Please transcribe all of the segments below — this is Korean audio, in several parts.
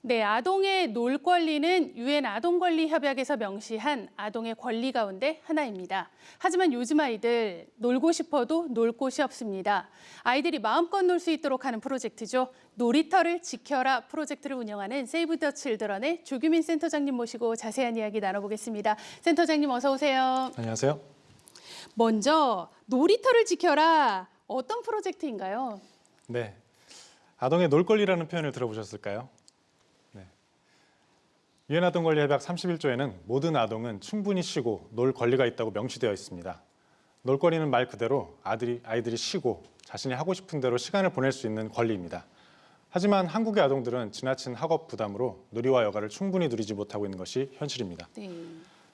네, 아동의 놀 권리는 유엔 아동 권리 협약에서 명시한 아동의 권리 가운데 하나입니다. 하지만 요즘 아이들 놀고 싶어도 놀 곳이 없습니다. 아이들이 마음껏 놀 수 있도록 하는 프로젝트죠. 놀이터를 지켜라 프로젝트를 운영하는 세이브 더 칠드런의 조규민 센터장님 모시고 자세한 이야기 나눠보겠습니다. 센터장님 어서 오세요. 안녕하세요. 먼저 놀이터를 지켜라 어떤 프로젝트인가요? 네. 아동의 놀 권리라는 표현을 들어보셨을까요? 네. 유엔 아동 권리 협약 31조에는 모든 아동은 충분히 쉬고 놀 권리가 있다고 명시되어 있습니다. 놀 권리는 말 그대로 아들이 아이들이 쉬고 자신이 하고 싶은 대로 시간을 보낼 수 있는 권리입니다. 하지만 한국의 아동들은 지나친 학업 부담으로 놀이와 여가를 충분히 누리지 못하고 있는 것이 현실입니다. 네.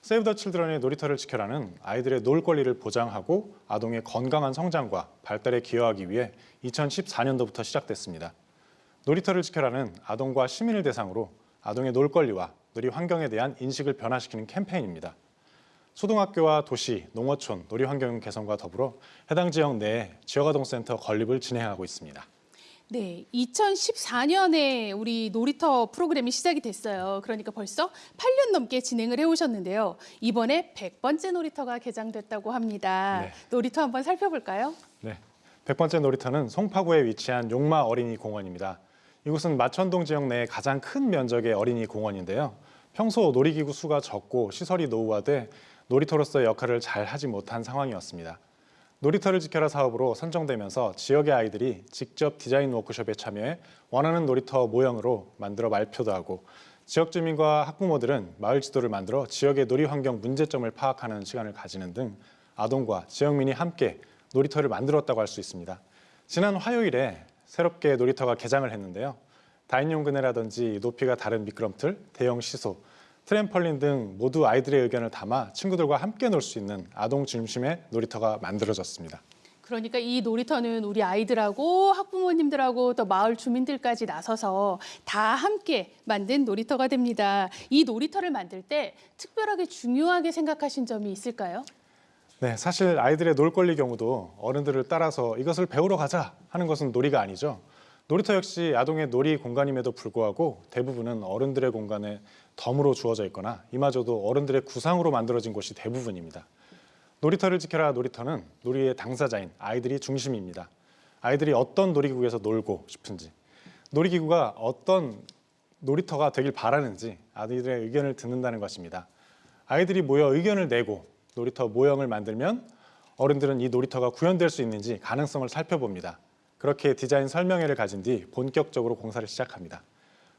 세이브 더 칠드런의 놀이터를 지켜라는 아이들의 놀 권리를 보장하고 아동의 건강한 성장과 발달에 기여하기 위해 2014년도부터 시작됐습니다. 놀이터를 지켜라는 아동과 시민을 대상으로 아동의 놀 권리와 놀이 환경에 대한 인식을 변화시키는 캠페인입니다. 초등학교와 도시, 농어촌, 놀이 환경 개선과 더불어 해당 지역 내에 지역아동센터 건립을 진행하고 있습니다. 네, 2014년에 우리 놀이터 프로그램이 시작이 됐어요. 그러니까 벌써 8년 넘게 진행을 해오셨는데요. 이번에 100번째 놀이터가 개장됐다고 합니다. 네. 놀이터 한번 살펴볼까요? 네, 100번째 놀이터는 송파구에 위치한 용마 어린이 공원입니다. 이곳은 마천동 지역 내의 가장 큰 면적의 어린이 공원인데요. 평소 놀이기구 수가 적고 시설이 노후화돼 놀이터로서의 역할을 잘 하지 못한 상황이었습니다. 놀이터를 지켜라 사업으로 선정되면서 지역의 아이들이 직접 디자인 워크숍에 참여해 원하는 놀이터 모형으로 만들어 말표도 하고 지역 주민과 학부모들은 마을 지도를 만들어 지역의 놀이 환경 문제점을 파악하는 시간을 가지는 등 아동과 지역민이 함께 놀이터를 만들었다고 할 수 있습니다. 지난 화요일에 새롭게 놀이터가 개장을 했는데요. 다인용 그네라든지 높이가 다른 미끄럼틀, 대형 시소, 트램펄린 등 모두 아이들의 의견을 담아 친구들과 함께 놀 수 있는 아동 중심의 놀이터가 만들어졌습니다. 그러니까 이 놀이터는 우리 아이들하고 학부모님들하고 또 마을 주민들까지 나서서 다 함께 만든 놀이터가 됩니다. 이 놀이터를 만들 때 특별하게 중요하게 생각하신 점이 있을까요? 네, 사실 아이들의 놀 권리 경우도 어른들을 따라서 이것을 배우러 가자 하는 것은 놀이가 아니죠. 놀이터 역시 아동의 놀이 공간임에도 불구하고 대부분은 어른들의 공간에 덤으로 주어져 있거나 이마저도 어른들의 구상으로 만들어진 곳이 대부분입니다. 놀이터를 지켜라 놀이터는 놀이의 당사자인 아이들이 중심입니다. 아이들이 어떤 놀이기구에서 놀고 싶은지, 놀이기구가 어떤 놀이터가 되길 바라는지 아이들의 의견을 듣는다는 것입니다. 아이들이 모여 의견을 내고 놀이터 모형을 만들면 어른들은 이 놀이터가 구현될 수 있는지 가능성을 살펴봅니다. 그렇게 디자인 설명회를 가진 뒤 본격적으로 공사를 시작합니다.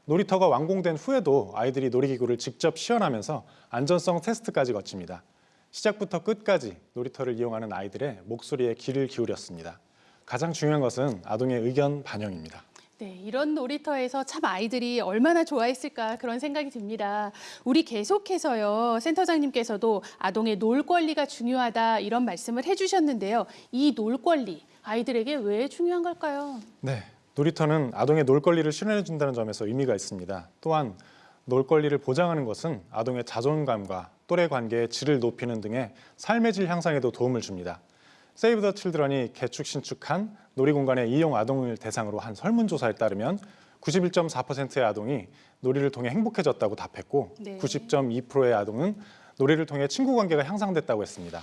놀이터가 완공된 후에도 아이들이 놀이기구를 직접 시연하면서 안전성 테스트까지 거칩니다. 시작부터 끝까지 놀이터를 이용하는 아이들의 목소리에 귀를 기울였습니다. 가장 중요한 것은 아동의 의견 반영입니다. 네, 이런 놀이터에서 참 아이들이 얼마나 좋아했을까 그런 생각이 듭니다. 우리 계속해서요, 센터장님께서도 아동의 놀 권리가 중요하다 이런 말씀을 해주셨는데요. 이 놀 권리, 아이들에게 왜 중요한 걸까요? 네, 놀이터는 아동의 놀 권리를 실현해 준다는 점에서 의미가 있습니다. 또한 놀 권리를 보장하는 것은 아동의 자존감과 또래 관계의 질을 높이는 등의 삶의 질 향상에도 도움을 줍니다. 세이브 더 칠드런이 개축 신축한 놀이공간의 이용 아동을 대상으로 한 설문조사에 따르면 91.4%의 아동이 놀이를 통해 행복해졌다고 답했고 네. 90.2%의 아동은 놀이를 통해 친구 관계가 향상됐다고 했습니다.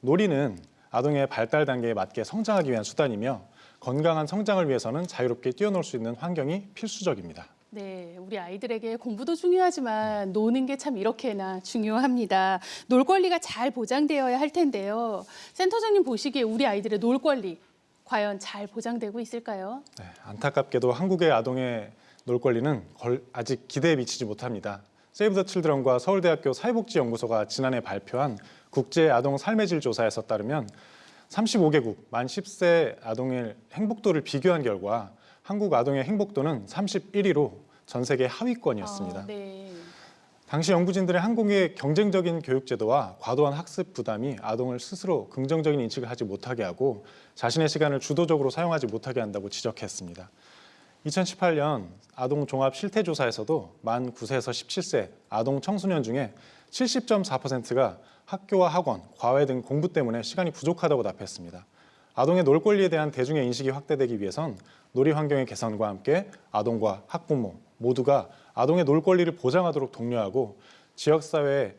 놀이는 아동의 발달 단계에 맞게 성장하기 위한 수단이며 건강한 성장을 위해서는 자유롭게 뛰어놀 수 있는 환경이 필수적입니다. 네, 우리 아이들에게 공부도 중요하지만 노는 게 참 이렇게나 중요합니다. 놀 권리가 잘 보장되어야 할 텐데요. 센터장님 보시기에 우리 아이들의 놀 권리 과연 잘 보장되고 있을까요? 네, 안타깝게도 한국의 아동의 놀 권리는 걸- 아직 기대에 미치지 못합니다. 세이브 더 칠드런과 서울대학교 사회복지연구소가 지난해 발표한 국제 아동 삶의 질 조사에서 따르면 35개국 만 10세 아동의 행복도를 비교한 결과 한국 아동의 행복도는 31위로 전 세계 하위권이었습니다. 아, 네. 당시 연구진들의 한국의 경쟁적인 교육제도와 과도한 학습 부담이 아동을 스스로 긍정적인 인식을 하지 못하게 하고 자신의 시간을 주도적으로 사용하지 못하게 한다고 지적했습니다. 2018년 아동 종합 실태조사에서도 만 9세에서 17세 아동 청소년 중에 70.4%가 학교와 학원, 과외 등 공부 때문에 시간이 부족하다고 답했습니다. 아동의 놀 권리에 대한 대중의 인식이 확대되기 위해선 놀이 환경의 개선과 함께 아동과 학부모, 모두가 아동의 놀 권리를 보장하도록 독려하고 지역사회에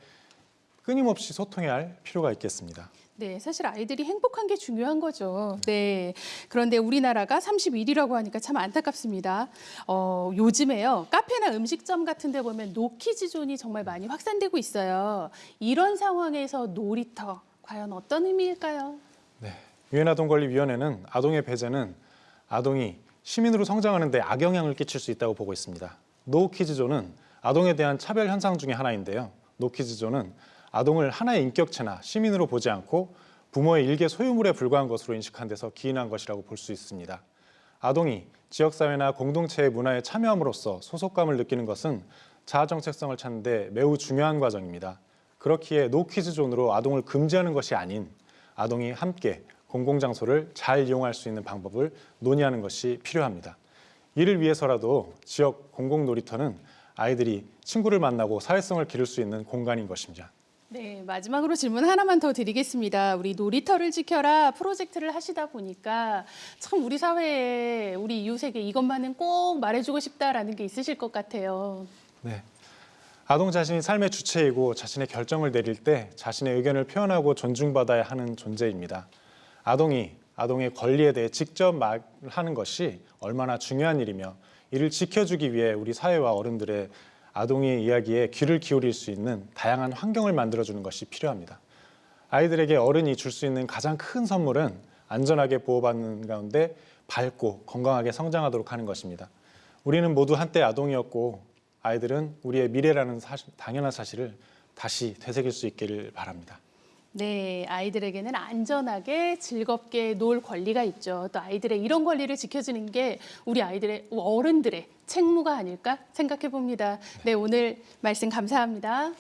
끊임없이 소통해야 할 필요가 있겠습니다. 네, 사실 아이들이 행복한 게 중요한 거죠. 네. 그런데 우리나라가 31위라고 하니까 참 안타깝습니다. 어, 요즘에요. 카페나 음식점 같은 데 보면 노키즈 존이 정말 많이 확산되고 있어요. 이런 상황에서 놀이터 과연 어떤 의미일까요? 네. 유엔 아동권리위원회는 아동의 배제는 아동이 시민으로 성장하는 데 악영향을 끼칠 수 있다고 보고 있습니다. 노키즈존은 아동에 대한 차별 현상 중의 하나인데요. 노키즈존은 아동을 하나의 인격체나 시민으로 보지 않고 부모의 일개 소유물에 불과한 것으로 인식한 데서 기인한 것이라고 볼 수 있습니다. 아동이 지역사회나 공동체의 문화에 참여함으로써 소속감을 느끼는 것은 자아 정체성을 찾는 데 매우 중요한 과정입니다. 그렇기에 노키즈존으로 아동을 금지하는 것이 아닌 아동이 함께 공공장소를 잘 이용할 수 있는 방법을 논의하는 것이 필요합니다. 이를 위해서라도 지역 공공놀이터는 아이들이 친구를 만나고 사회성을 기를 수 있는 공간인 것입니다. 네, 마지막으로 질문 하나만 더 드리겠습니다. 우리 놀이터를 지켜라 프로젝트를 하시다 보니까 참 우리 사회에 우리 이웃에게 이것만은 꼭 말해주고 싶다라는 게 있으실 것 같아요. 네. 아동 자신이 삶의 주체이고 자신의 결정을 내릴 때 자신의 의견을 표현하고 존중받아야 하는 존재입니다. 아동이 아동의 권리에 대해 직접 말하는 것이 얼마나 중요한 일이며 이를 지켜주기 위해 우리 사회와 어른들의 아동의 이야기에 귀를 기울일 수 있는 다양한 환경을 만들어주는 것이 필요합니다. 아이들에게 어른이 줄 수 있는 가장 큰 선물은 안전하게 보호받는 가운데 밝고 건강하게 성장하도록 하는 것입니다. 우리는 모두 한때 아동이었고 아이들은 우리의 미래라는 사실, 당연한 사실을 다시 되새길 수 있기를 바랍니다. 네, 아이들에게는 안전하게 즐겁게 놀 권리가 있죠. 또 아이들의 이런 권리를 지켜주는 게 우리 아이들의 어른들의 책무가 아닐까 생각해 봅니다. 네, 오늘 말씀 감사합니다.